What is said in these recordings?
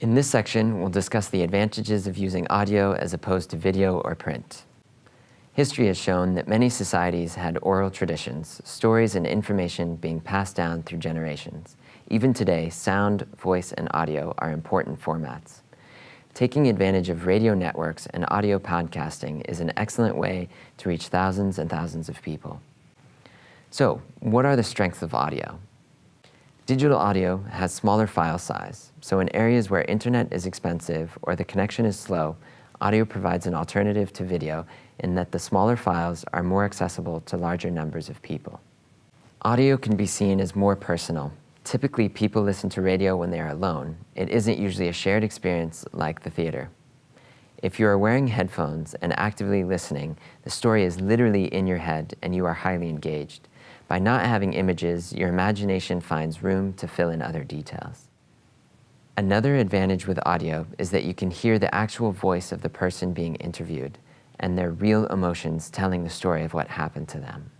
In this section, we'll discuss the advantages of using audio as opposed to video or print. History has shown that many societies had oral traditions, stories and information being passed down through generations. Even today, sound, voice, and audio are important formats. Taking advantage of radio networks and audio podcasting is an excellent way to reach thousands and thousands of people. So, what are the strengths of audio? Digital audio has smaller file size, so in areas where internet is expensive or the connection is slow, audio provides an alternative to video in that the smaller files are more accessible to larger numbers of people. Audio can be seen as more personal. Typically, people listen to radio when they are alone. It isn't usually a shared experience like the theater. If you are wearing headphones and actively listening, the story is literally in your head and you are highly engaged. By not having images, your imagination finds room to fill in other details. Another advantage with audio is that you can hear the actual voice of the person being interviewed and their real emotions telling the story of what happened to them.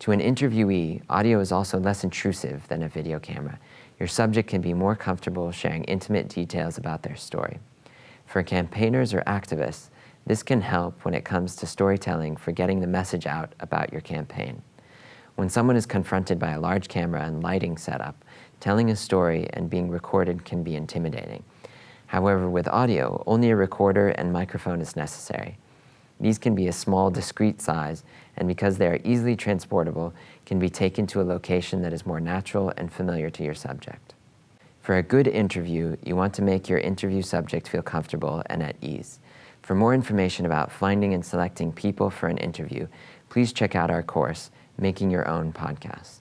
To an interviewee, audio is also less intrusive than a video camera. Your subject can be more comfortable sharing intimate details about their story. For campaigners or activists, this can help when it comes to storytelling for getting the message out about your campaign. When someone is confronted by a large camera and lighting setup, telling a story and being recorded can be intimidating. However, with audio, only a recorder and microphone is necessary. These can be a small, discreet size, and because they are easily transportable, can be taken to a location that is more natural and familiar to your subject. For a good interview, you want to make your interview subject feel comfortable and at ease. For more information about finding and selecting people for an interview, please check out our course, Making Your Own Podcast.